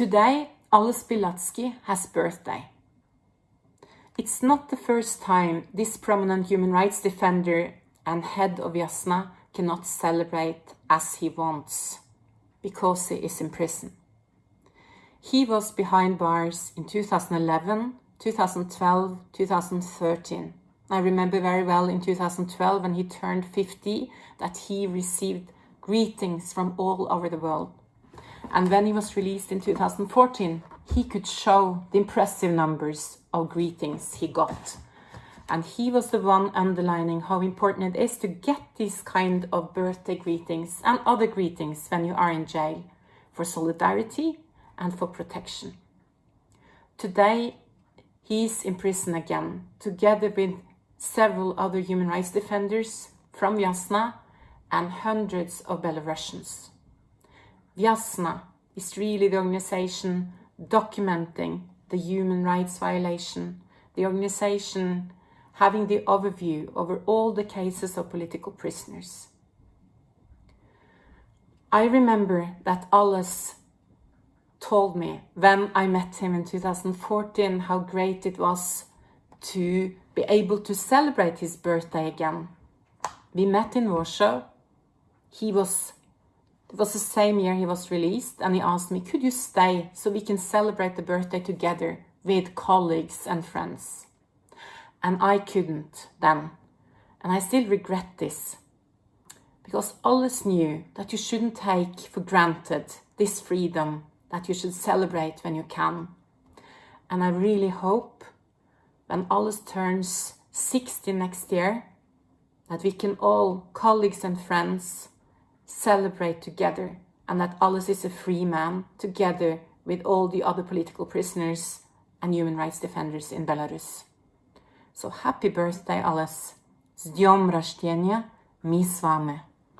Today, Ales Bialiatski has birthday. It's not the first time this prominent human rights defender and head of Viasna cannot celebrate as he wants because he is in prison. He was behind bars in 2011, 2012, 2013. I remember very well in 2012 when he turned 50 that he received greetings from all over the world. And when he was released in 2014, he could show the impressive numbers of greetings he got. And he was the one underlining how important it is to get these kind of birthday greetings and other greetings when you are in jail for solidarity and for protection. Today, he is in prison again, together with several other human rights defenders from Viasna and hundreds of Belarusians. Viasna is really the organization documenting the human rights violation, the organization having the overview over all the cases of political prisoners. I remember that Ales told me when I met him in 2014 how great it was to be able to celebrate his birthday again. We met in Warsaw. He was, it was the same year he was released and he asked me, could you stay so we can celebrate the birthday together with colleagues and friends? And I couldn't then. And I still regret this because Ales knew that you shouldn't take for granted this freedom that you should celebrate when you can. And I really hope when Ales turns 60 next year, that we can all, colleagues and friends, celebrate together and that Ales is a free man together with all the other political prisoners and human rights defenders in Belarus. So happy birthday, Ales. С днем рождения, мы с вами.